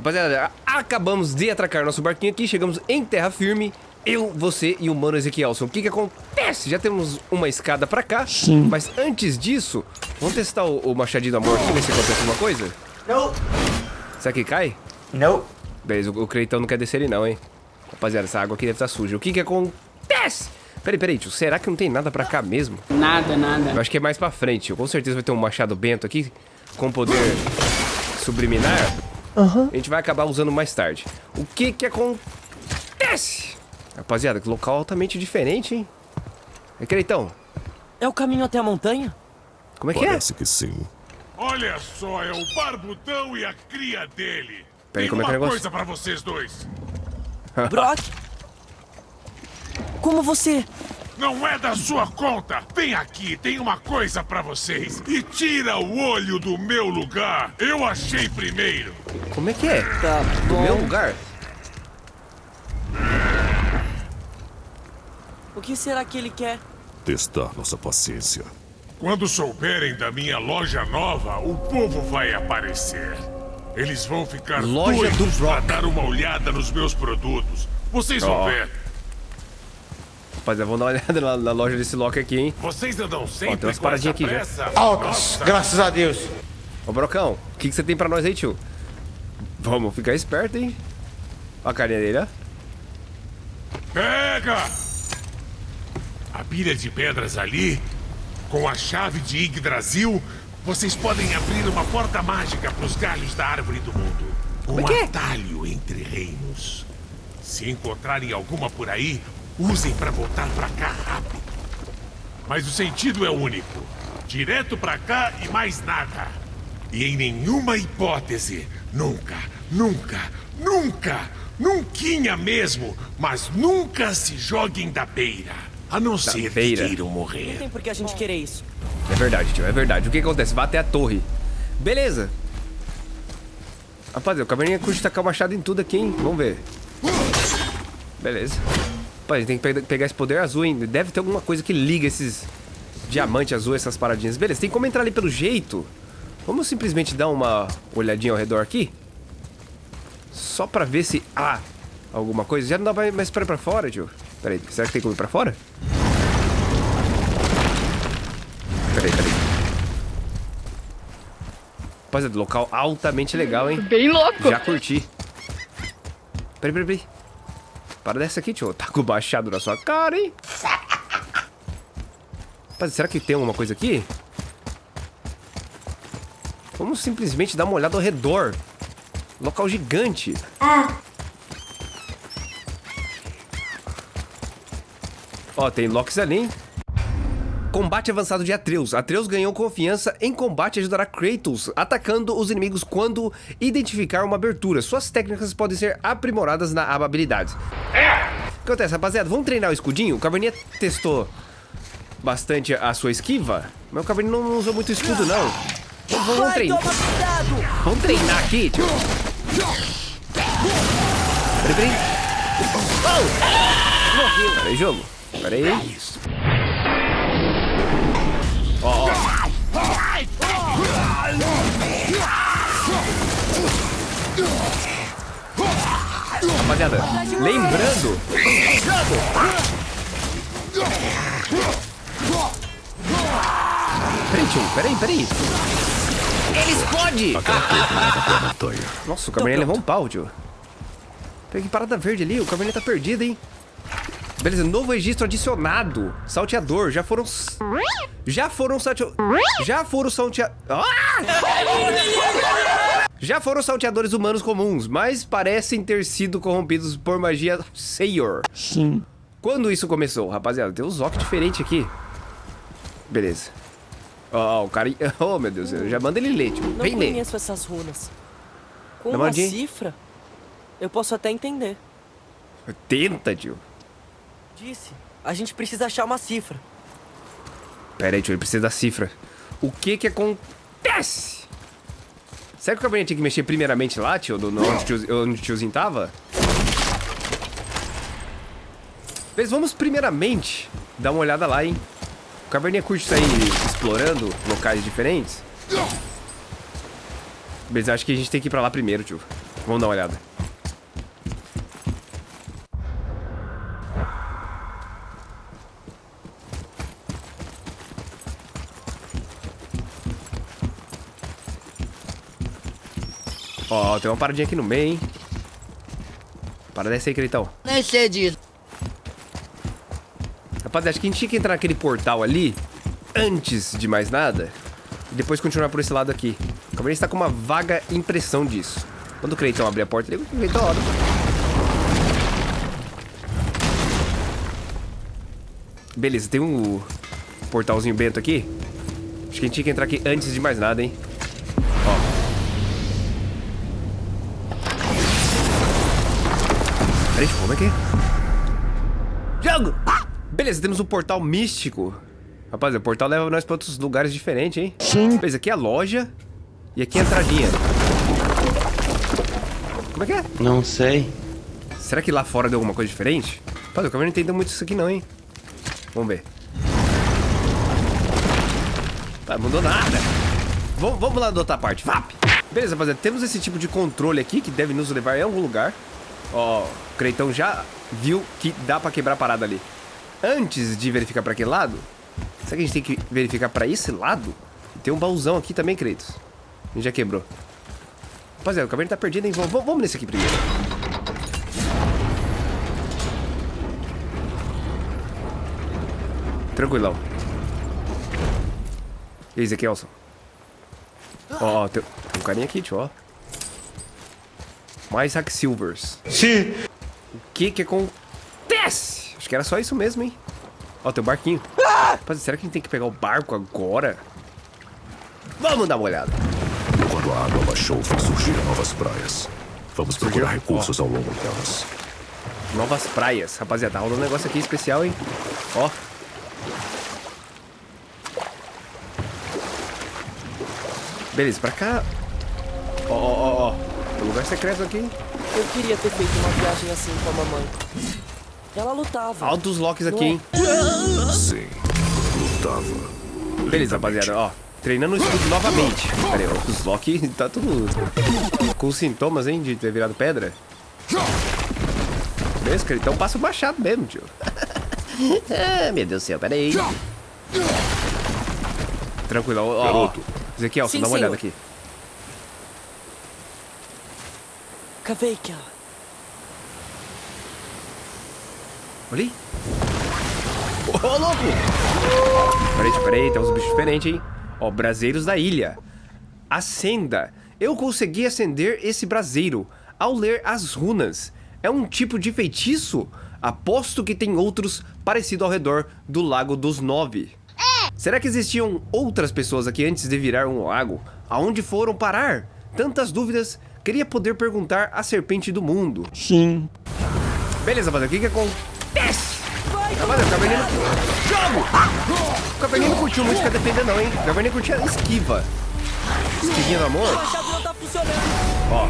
Rapaziada, acabamos de atracar nosso barquinho aqui, chegamos em terra firme. Eu, você e o Mano Ezequielson. O que que acontece? Já temos uma escada pra cá. Sim. Mas antes disso, vamos testar o, o machadinho do amor aqui, ver se acontece alguma coisa? Não. Será que cai? Não. Beleza, o, o Creitão não quer descer ali não, hein? Rapaziada, essa água aqui deve estar suja. O que que acontece? Peraí, peraí, tio. Será que não tem nada pra cá mesmo? Nada, nada. Eu acho que é mais pra frente. tio. Com certeza vai ter um machado bento aqui com poder subliminar. A gente vai acabar usando mais tarde. O que que acontece? Rapaziada, que local altamente diferente, hein? É Creitão, É o caminho até a montanha? como é que é? Parece que sim. Olha só, é o Barbudão e a cria dele. Peraí, Tem como é que é o uma negócio? coisa pra vocês dois. Brock? Como você? Não é da sua conta. Vem aqui, tem uma coisa pra vocês. E tira o olho do meu lugar. Eu achei primeiro. Como é que é? Tá Do bom. meu lugar? O que será que ele quer? Testar nossa paciência. Quando souberem da minha loja nova, o povo vai aparecer. Eles vão ficar Loja do doidos pra Brock. dar uma olhada nos meus produtos. Vocês vão Ó. ver. Rapaziada, vamos dar uma olhada na, na loja desse Loki aqui, hein? Vocês andam sempre tem umas paradinhas aqui já. pressa. Altas, Nossa. graças a Deus. Ô, Brocão, o que, que você tem pra nós aí, tio? Vamos ficar esperto, hein? Ó a carinha dele, ó. Pega! A pilha de pedras ali, com a chave de Yggdrasil, vocês podem abrir uma porta mágica para os galhos da árvore do mundo. Um é que é? atalho entre reinos. Se encontrarem alguma por aí, usem para voltar para cá rápido. Mas o sentido é único. Direto para cá e mais nada. E em nenhuma hipótese, nunca, nunca, nunca, nunquinha mesmo, mas nunca se joguem da beira. A não ser beira. que queiram Não morrer. tem por que a gente querer isso. É verdade, tio, é verdade. O que acontece? Vai até a torre. Beleza. Rapaziada, o caverninha curte tacar o machado em tudo aqui, hein? Vamos ver. Beleza. Rapaz, a gente tem que pe- pegar esse poder azul, hein? Deve ter alguma coisa que liga esses diamante azul, essas paradinhas. Beleza, tem como entrar ali pelo jeito. Vamos simplesmente dar uma olhadinha ao redor aqui? Só pra ver se há alguma coisa. Já não dá mais- pra ir pra fora, tio. Pera aí, será que tem como ir pra fora? Peraí, peraí. Rapaziada, local altamente legal, hein? Bem louco. Já curti. Peraí, peraí, peraí. Para dessa aqui, tio. Tá com o baixado na sua cara, hein? Rapaz, será que tem alguma coisa aqui? Vamos simplesmente dar uma olhada ao redor. Local gigante. Ó, tem Locks ali, hein? Combate avançado de Atreus. Atreus ganhou confiança em combate e ajudará Kratos, atacando os inimigos quando identificar uma abertura. Suas técnicas podem ser aprimoradas na aba habilidades. O que acontece, rapaziada? Vamos treinar o escudinho? O Caverninha testou bastante a sua esquiva, mas o Caverninha não usou muito escudo, não. Vamos Ai, treinar. Vamos treinar aqui, tio. Peraí, peraí. Oh! Peraí, jogo. Peraí. Lembrando. Peraí, tio, peraí, peraí. Ele explode! Nossa, o Cabernet levou um pau, tio. Que parada verde ali, o Cabernet tá perdido, hein? Beleza, novo registro adicionado. Salteador, já foram... Já foram salteadores... Já foram salteadores... Já foram salteadores humanos comuns, mas parecem ter sido corrompidos por magia Sayor. Sim. Quando isso começou? Rapaziada, tem uns óculos diferentes aqui. Beleza. Ó, o cara... Oh, meu Deus, eu já manda ele ler, tio. Não Vem ler. conheço essas runas. Com Dá uma uma cifra, eu posso até entender. Tenta, tio. Disse, a gente precisa achar uma cifra. Pera aí, tio, ele precisa da cifra. O que que acontece? Será que o Cabernet tinha que mexer primeiramente lá, tio? No, onde, tio, onde o tiozinho tava? Mas vamos primeiramente dar uma olhada lá, hein? O Cabernet curte sair explorando locais diferentes. Mas acho que a gente tem que ir pra lá primeiro, tio. Vamos dar uma olhada. Ó, tem uma paradinha aqui no meio, hein? Para dessa aí, Creitão. Nem sei disso. Rapaziada, acho que a gente tinha que entrar naquele portal ali antes de mais nada e depois continuar por esse lado aqui. O Cabernet está com uma vaga impressão disso. Quando o Creitão abrir a porta, ele Creitão abre. Beleza, tem um portalzinho bento aqui. Acho que a gente tinha que entrar aqui antes de mais nada, hein? Peraí, como é que é? Jogo! Beleza, temos um portal místico. Rapaz, o portal leva nós pra outros lugares diferentes, hein? Sim. Beleza, aqui é a loja. E aqui é a entradinha. Como é que é? Não sei. Será que lá fora deu alguma coisa diferente? Rapaz, eu não entendo muito isso aqui não, hein? Vamos ver. Tá, mudou nada. Vamos, vamos lá da outra parte. VAP! Beleza, rapaziada. Temos esse tipo de controle aqui que deve nos levar em algum lugar. Ó, Creitão já viu que dá pra quebrar a parada ali. Antes de verificar pra aquele lado, será que a gente tem que verificar pra esse lado? Tem um baúzão aqui também, Kratos. A gente já quebrou. Rapaziada, o cabelo tá perdido, hein? Vamos, vamos nesse aqui primeiro. Tranquilão. E aí, Ezequielson? Ó, ó, tem um carinha aqui, tio, ó. Mais Hack Silvers. Sim. O que que acontece? Acho que era só isso mesmo, hein? Ó, tem o barquinho. Rapaz, será que a gente tem que pegar o barco agora? Vamos dar uma olhada. Quando a água baixou, fez surgir novas praias. Vamos procurar recursos ao longo delas. Novas praias. Rapaziada, rola um negócio aqui especial, hein? Ó. Beleza, pra cá. Ó, ó, ó, ó. Tem lugar secreto aqui. Eu queria ter feito uma viagem assim com a mamãe. Ela lutava. Altos locks aqui, é? hein? Sim, lutava. Beleza, rapaziada, ó. Treinando o escudo novamente. Pera aí, ó, os Loki tá tudo com sintomas, hein, de ter virado pedra. Beleza, cara, então passa o machado mesmo, tio. ah, meu Deus do céu, pera aí. Tranquilo, ó, ó. Garoto. Ezequiel, Sim, dá uma olhada aqui. Olha aí. Ô, louco! Peraí, peraí, tem uns bichos diferentes, hein? Ó, braseiros da ilha. Acenda. Eu consegui acender esse braseiro ao ler as runas. É um tipo de feitiço? Aposto que tem outros parecido ao redor do Lago dos Nove. Será que existiam outras pessoas aqui antes de virar um lago? Aonde foram parar? Tantas dúvidas. Queria poder perguntar à serpente do mundo. Sim. Beleza, rapaziada, o que que acontece? Rapaziada, o Caverninho... Jogo! O Caverninho não curtiu muito ficar defendendo não, hein? O Caverninho curtia a esquiva. Esquivinha do amor. tá. Ó,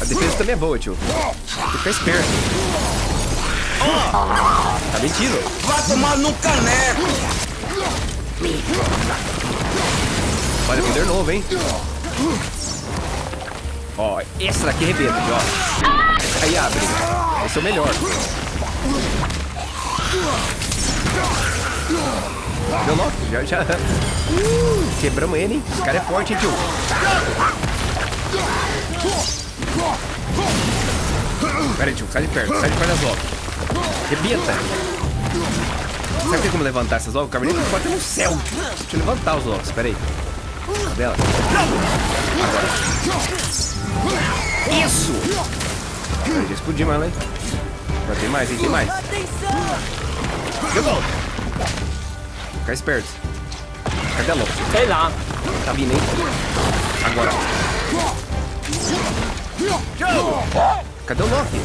a defesa também é boa, tio. Tem que ficar esperto. Ó, tá mentindo. Vai tomar no caneco. Olha, poder novo, hein? Ó, esse daqui arrebenta, ó. Aí abre. Esse é o melhor. Deu logo, já, já. Uh, quebramos ele, hein? Esse cara é forte, hein, tio? Pera aí, tio, sai de perto, sai de perto das locas. Rebenta. Será que tem como levantar essas locas? O Cabernet pode ter no céu. Deixa eu levantar os locos, pera aí. Cadê ela? Agora. Isso! Peraí, já explodiu ela, hein? Mas tem mais, hein? Tem mais. Jogou! Fica esperto. Cadê a louca? Sei lá. Tá vindo, hein? Agora. Cadê o Loki?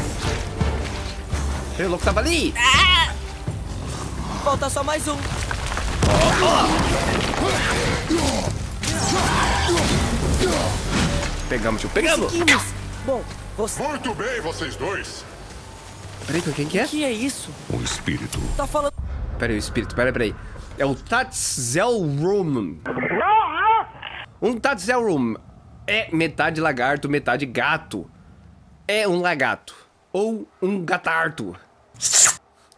O Loki tava ali! Falta só mais um. Pegamos, tio. Pegamos! Conseguimos. Bom, você... Muito bem, vocês dois. Peraí, quem que é? O que é isso? Um espírito. Tá falando... Peraí, o espírito, peraí, peraí. É o Tatzelrum. Um Tatzelrum é metade lagarto, metade gato. é um lagarto. Ou um gatarto.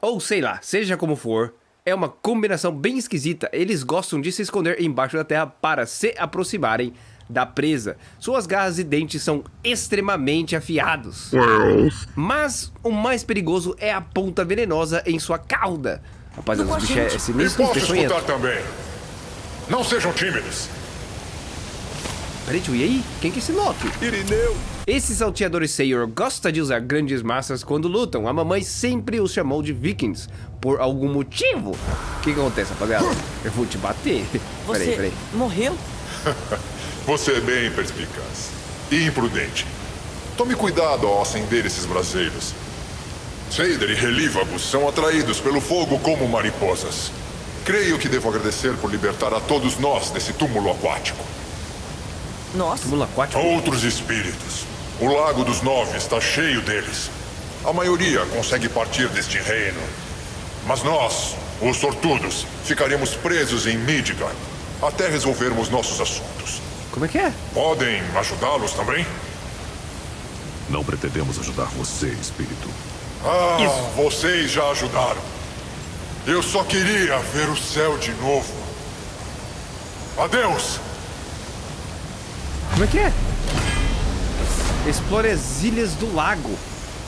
Ou sei lá, seja como for, é uma combinação bem esquisita. Eles gostam de se esconder embaixo da terra para se aproximarem da presa. Suas garras e dentes são extremamente afiados. Mas o mais perigoso é a ponta venenosa em sua cauda. Rapaziada, esse bicho é, sinistro e posso peçonhento. escutar também. Não sejam tímidos. Peraí, tio, e aí? Quem que é esse Loki? Irineu. Esse salteador Sayor gosta de usar grandes massas quando lutam. A mamãe sempre os chamou de vikings, por algum motivo. O que, que acontece, rapaziada? Eu vou te bater. Você Peraí, peraí. morreu? Você é bem perspicaz. E imprudente. Tome cuidado ao acender esses braseiros. Seider e relívagos são atraídos pelo fogo como mariposas. Creio que devo agradecer por libertar a todos nós desse túmulo aquático. Nossa. Túmulo aquático. Outros espíritos. O Lago dos Nove está cheio deles. A maioria consegue partir deste reino. Mas nós, os sortudos, ficaremos presos em Midgard até resolvermos nossos assuntos. Como é que é? Podem ajudá-los também? Não pretendemos ajudar você, espírito. Ah, vocês já ajudaram. Eu só queria ver o céu de novo. Adeus! Como é que é? Explore as ilhas do lago.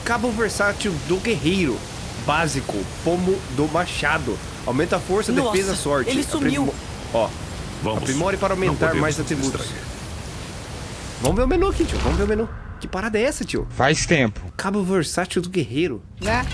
Cabo versátil do guerreiro. Básico. Pomo do machado. Aumenta a força, Nossa, defesa, sorte. ele sumiu. Ó, Vamos. Aprimore para aumentar mais atributos. Vamos ver o menu aqui, tio. Vamos ver o menu. Que parada é essa, tio? Faz tempo. Cabo versátil do guerreiro. Né?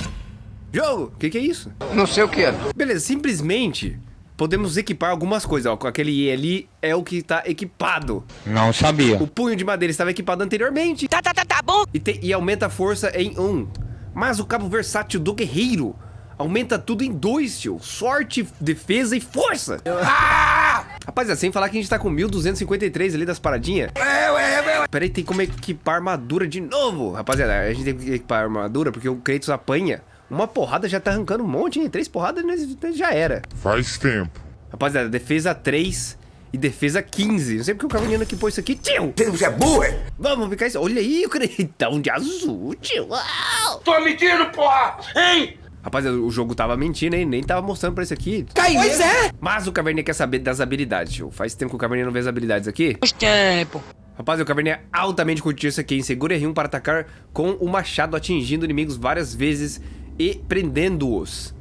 Jogo! O que, que é isso? Não sei o que é. Beleza, simplesmente podemos equipar algumas coisas. Ó, com aquele I ali é o que tá equipado. Não sabia. O punho de madeira estava equipado anteriormente. Tá, tá, tá, tá bom. E, tem- e aumenta a força em um. Mas o cabo versátil do guerreiro aumenta tudo em dois, tio. Sorte, defesa e força. Ah! Rapaziada, sem falar que a gente tá com 1253 ali das paradinhas. Peraí, tem como equipar armadura de novo. Rapaziada, a gente tem que equipar armadura porque o Kratos apanha. Uma porrada já tá arrancando um monte, hein? Três porradas nós- já era. Faz tempo. Rapaziada, defesa 3 e defesa 15. Não sei porque o Cavaniano que pôs isso aqui, tio. Você é burro, é? Vamos ficar isso. Olha aí o Cretão de azul, tio. Uau! Tô mentindo, porra! Hein? Rapaziada, o jogo tava mentindo, hein? Nem tava mostrando pra isso aqui. Pois é! Mas o Caverninha quer saber das habilidades, tio. Faz tempo que o Caverninha não vê as habilidades aqui. Faz tempo. Rapaz, o Caverninha altamente curtiu isso aqui, hein? Segura R1 para atacar com o machado, atingindo inimigos várias vezes e prendendo-os.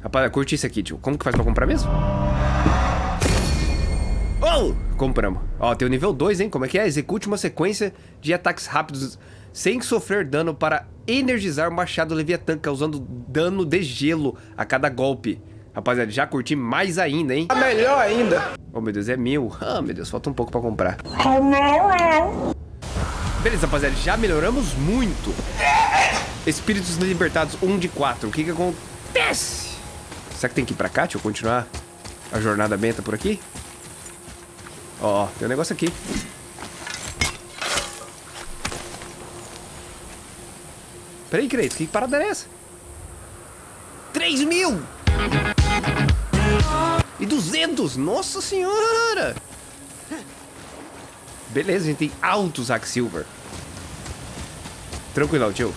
Rapaz, curti isso aqui, tio. Como que faz pra comprar mesmo? Oh! Compramos. Ó, tem o nível 2, hein? Como é que é? Execute uma sequência de ataques rápidos sem sofrer dano para energizar o machado Leviatã, causando dano de gelo a cada golpe. Rapaziada, já curti mais ainda, hein? Melhor ainda. Oh, meu Deus, é mil. Ah, meu Deus, falta um pouco pra comprar. Beleza, rapaziada, já melhoramos muito. Espíritos libertados, 1 um de 4. O que que acontece? Será que tem que ir pra cá? Deixa eu continuar a jornada benta por aqui. Ó, ó, tem um negócio aqui. Peraí, Kratos, que parada é essa? 3 mil! E 200! Nossa senhora! Beleza, a gente tem altos Hack Silver. Tranquilão, tio.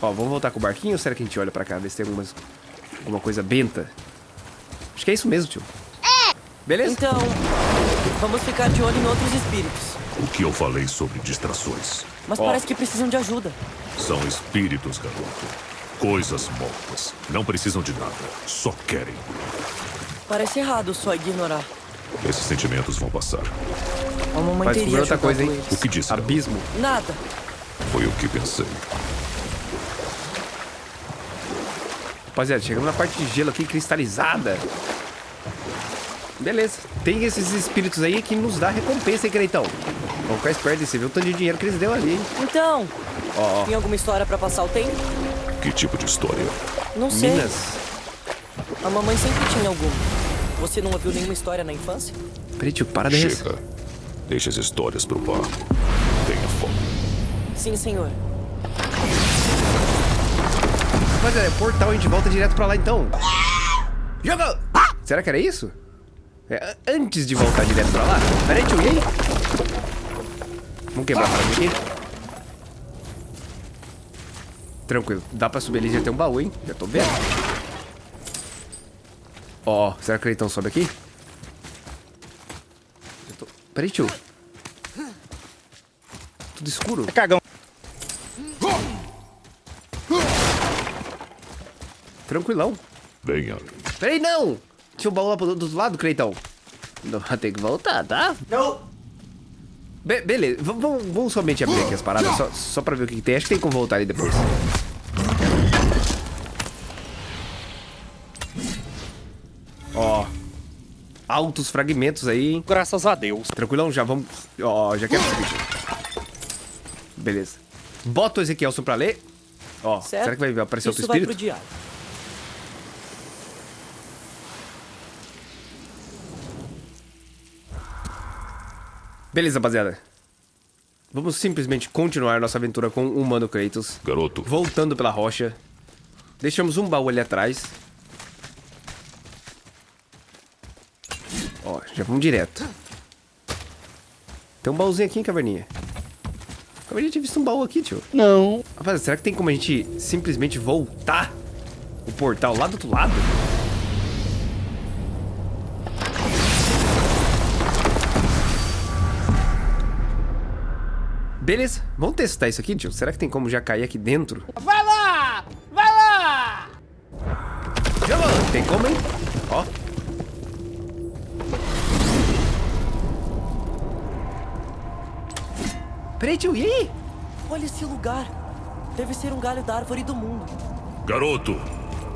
Ó, vamos voltar com o barquinho ou será que a gente olha pra cá, ver se tem algumas, alguma coisa benta? Acho que é isso mesmo, tio. É! Beleza? Então, vamos ficar de olho em outros espíritos. O que eu falei sobre distrações? Mas Ó. parece que precisam de ajuda. São espíritos, garoto. Coisas mortas. Não precisam de nada. Só querem. Parece errado só ignorar. Esses sentimentos vão passar. A mamãe Vai teria outra coisa, hein? eles. O que disse? garoto? Abismo. Nada. Foi o que pensei. Rapaziada, chegamos na parte de gelo aqui, cristalizada. Beleza. Tem esses espíritos aí que nos dá recompensa, hein, Creitão? Vamos ficar esperto, você viu o tanto de dinheiro que eles deu ali, hein? Então, ó. tem alguma história pra passar o tempo? Que tipo de história? Não sei. Minas. A mamãe sempre tinha alguma. Você não ouviu nenhuma história na infância? Peraí, tio, para dessa. Chega. Deixa as histórias pro bar. Tenha foco. Sim, senhor. Rapaziada, é portal, a gente volta direto pra lá então. Joga! Será que era isso? É, antes de voltar direto pra lá? Pera aí, tio, e aí? Vamos quebrar a parada aqui. Tranquilo. Dá pra subir ali, já tem um baú, hein? Já tô vendo. Ó, será que o Cleitão sobe aqui? Eu tô... Peraí, tio. Tudo escuro. É cagão. Tranquilão. Venha. Peraí, não! Tinha um baú lá pro- do outro lado, Cleitão. Não, tem que voltar, tá? Não. Be beleza, v vamos, somente abrir aqui as paradas, só, só pra ver o que, que tem. Acho que tem como voltar ali depois. Ó. Altos fragmentos aí, hein? Graças a Deus. Tranquilão, já vamos... Ó, já quero subir. Beleza. Bota o Ezequielson pra ler. Ó, Certo? será que vai aparecer outro Isso vai pro espírito? diário. Beleza, rapaziada. Vamos simplesmente continuar nossa aventura com o Humano Kratos. Garoto, Voltando pela rocha. Deixamos um baú ali atrás. Ó, já vamos direto. Tem um baúzinho aqui, hein, Caverninha? Caverninha tinha visto um baú aqui, tio. Não. Rapaz, será que tem como a gente simplesmente voltar o portal lá do outro lado? Beleza, vamos testar isso aqui, tio. Será que tem como já cair aqui dentro? Vai lá! Vai lá! Vou, tem como, hein? Ó. Peraí, tio, e aí? Olha esse lugar. Deve ser um galho da árvore do mundo. garoto,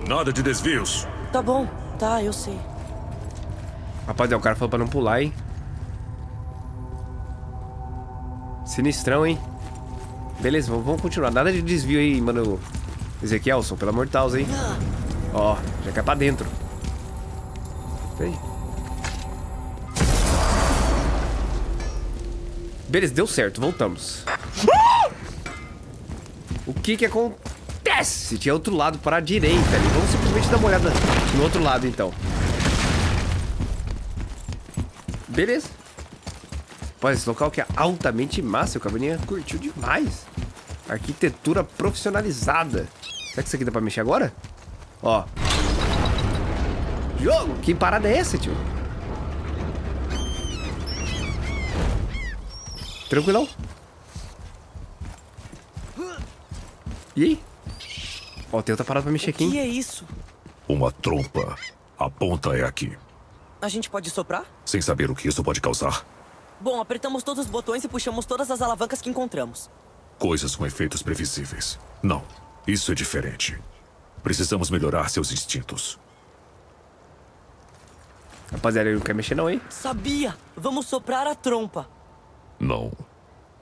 nada de desvios. Tá bom, tá, eu sei. Rapaziada, o cara falou pra não pular, hein? Sinistrão, hein? Beleza, vamos, vamos continuar. Nada de desvio aí, mano. Ezequielson, pelo amor de Deus, hein? Ó, já cai pra dentro. Peraí. Beleza, deu certo, voltamos. O que que acontece? Tinha outro lado para a direita ali. Vamos simplesmente dar uma olhada no outro lado, então. Beleza. Pô, esse local que é altamente massa. O Caverninha curtiu demais. Arquitetura profissionalizada. Será que isso aqui dá pra mexer agora? Ó. Jogo! Que parada é essa, tio? Tranquilão? E aí? Ó, tem outra parada pra mexer aqui, O que hein? é isso? Uma trompa. A ponta é aqui. A gente pode soprar? Sem saber o que isso pode causar. Bom, apertamos todos os botões e puxamos todas as alavancas que encontramos. Coisas com efeitos previsíveis. Não, isso é diferente. Precisamos melhorar seus instintos. Rapaziada, ele não quer mexer não, hein? Sabia! Vamos soprar a trompa. Não.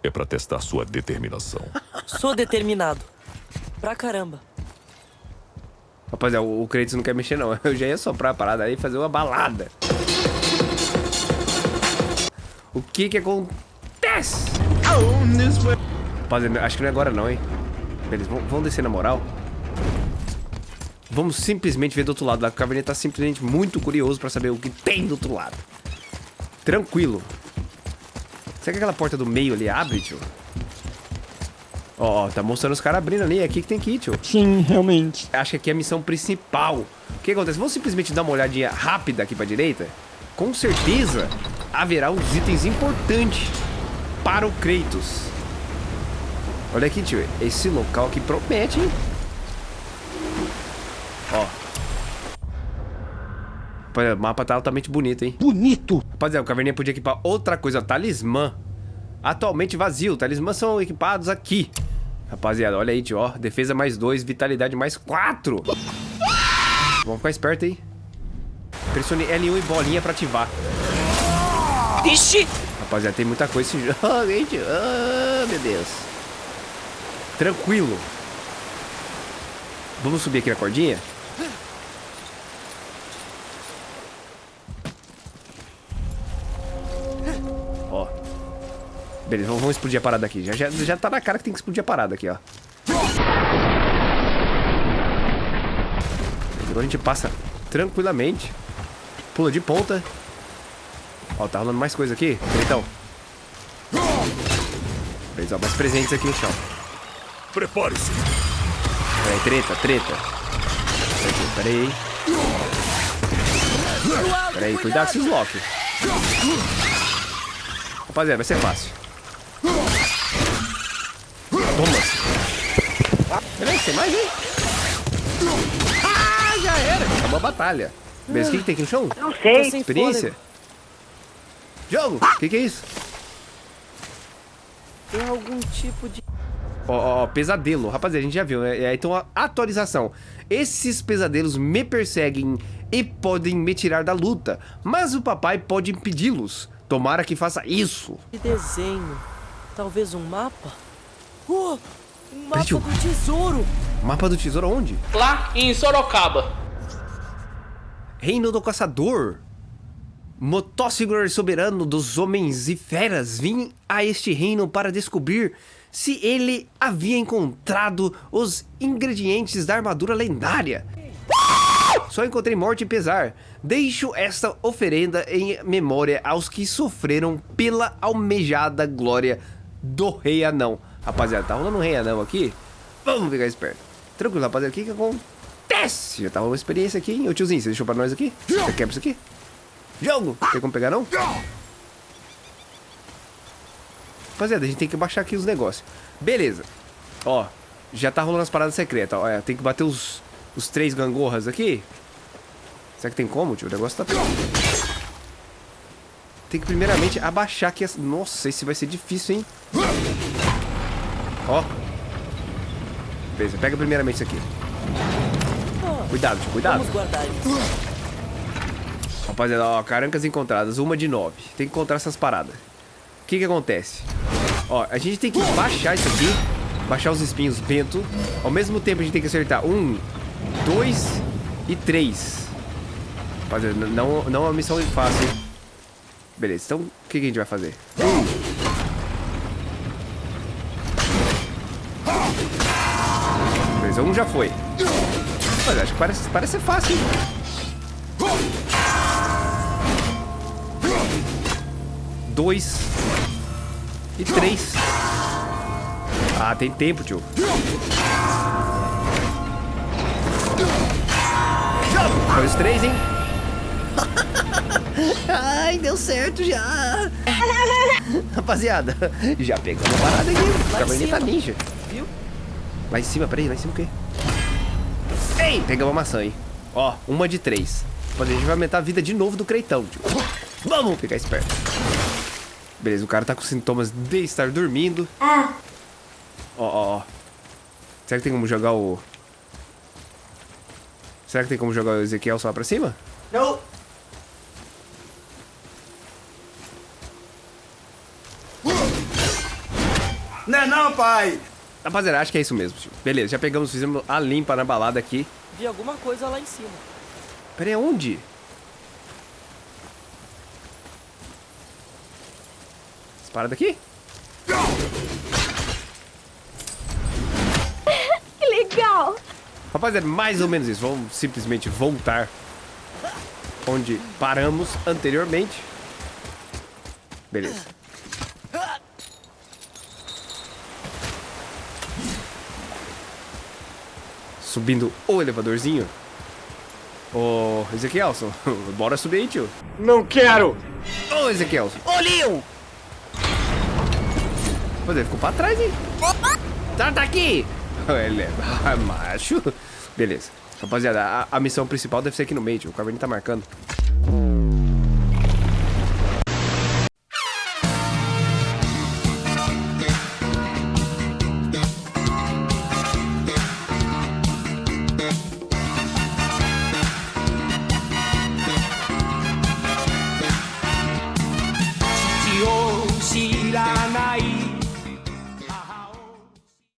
É pra testar sua determinação. Sou determinado. Pra caramba. Rapaziada, o, o Kratos não quer mexer não. Eu já ia soprar a parada aí e fazer uma balada. O que que acontece? Rapaziada, acho que não é agora não, hein? Beleza, vamos, vamos descer na moral. Vamos simplesmente ver do outro lado lá. O Caverninha tá simplesmente muito curioso pra saber o que tem do outro lado. Tranquilo. Será que aquela porta do meio ali abre, tio? Ó, ó, tá mostrando os caras abrindo ali. É aqui que tem que ir, tio. Sim, realmente. Acho que aqui é a missão principal. O que acontece? Vamos simplesmente dar uma olhadinha rápida aqui pra direita. Com certeza haverá uns itens importantes para o Kratos. Olha aqui, tio. Esse local aqui promete, hein? Ó. Rapaziada, O mapa tá altamente bonito, hein? Bonito. Rapaziada, o Caverninha podia equipar outra coisa. Talismã. Atualmente vazio. Talismãs são equipados aqui. Rapaziada, olha aí, tio. Ó, defesa mais 2, vitalidade mais 4. Vamos ficar esperto aí. Pressione L1 e bolinha pra ativar. Ixi! Rapaziada, tem muita coisa esse jogo, hein, tio? Ah, meu Deus. Tranquilo. Vamos subir aqui na cordinha? Ó. Beleza, vamos vamos explodir a parada aqui. Já, já, já tá na cara que tem que explodir a parada aqui, ó. Agora a gente passa tranquilamente. Pula de ponta. Ó, tá rolando mais coisa aqui. Então. ó. Mais presentes aqui no chão. Prepare-se. Peraí, treta, treta. Peraí, peraí. Peraí, cuidado com esses locks. Rapaziada, vai ser fácil. Toma. Peraí, tem mais, hein? Ah, já era. Acabou a batalha. Beleza, o que, que tem aqui no chão? Não sei. Experiência? Jogo! O que, que é isso? Tem algum tipo de... Ó, ó, ó, pesadelo. Rapaziada, a gente já viu, né? É, Então, a atualização. Esses pesadelos me perseguem e podem me tirar da luta. Mas o papai pode impedi-los. Tomara que faça isso. de desenho. Talvez um mapa? Oh, um mapa do tesouro. Mapa do tesouro onde? Lá em Sorocaba. Reino do Caçador. Motóssigor soberano dos homens e feras, vim a este reino para descobrir se ele havia encontrado os ingredientes da armadura lendária. Só encontrei morte e pesar. Deixo esta oferenda em memória aos que sofreram pela almejada glória do Rei Anão. Rapaziada, tá rolando um Rei Anão aqui? Vamos ficar esperto. Tranquilo, rapaziada, o que que acontece? Já tava uma experiência aqui, hein? Ô tiozinho, você deixou pra nós aqui? Você quebra isso aqui? Jogo! Tem como pegar, não? Rapaziada, a gente tem que baixar aqui os negócios. Beleza. Ó, já tá rolando as paradas secretas. Ó, é, tem que bater os, os três gangorras aqui. Será que tem como, tio? O negócio tá... Tem que primeiramente abaixar aqui as... Nossa, esse vai ser difícil, hein? Ó. Beleza, pega primeiramente isso aqui. Cuidado, tio, cuidado. Vamos guardar isso. Rapaziada, ó, carancas encontradas, uma de nove. Tem que encontrar essas paradas. O que que acontece? Ó, a gente tem que baixar isso aqui. Baixar os espinhos bento. Ao mesmo tempo, a gente tem que acertar um, dois e três. Rapaziada, não, não é uma missão fácil. Beleza, então o que, que a gente vai fazer? Beleza, um já foi. Mas acho que parece, parece ser fácil, hein? Dois e três. Ah, tem tempo, tio. Foi os três, hein? Ai, deu certo já. Rapaziada, já pegamos a parada aqui. Caverneta cima. ninja. Viu? Lá em cima, peraí, lá em cima o quê? Ei, pegamos a maçã, hein? Ó, uma de três. Rapaziada, a gente vai aumentar a vida de novo do Creitão, tio. Vamos ficar esperto. Beleza, o cara tá com sintomas de estar dormindo. Ó, ó, ó. Será que tem como jogar o... Será que tem como jogar o Ezequiel só pra cima? Não. Não é não, pai. Rapaziada, acho que é isso mesmo, tio. Beleza, já pegamos, fizemos a limpa na balada aqui. Vi alguma coisa lá em cima. Pera aí, onde? Essa parada aqui? Que legal! Rapaziada, mais ou menos isso. Vamos simplesmente voltar onde paramos anteriormente. Beleza. Subindo o elevadorzinho. Ô, Ezequielson, bora subir aí, tio. Não quero! Ô, Ezequielson. Ô, Leon! Ele ficou pra trás, hein? Tá, tá aqui! Ele é macho. Beleza. Rapaziada, a, a missão principal deve ser aqui no meio, tio. O Caverninha tá marcando.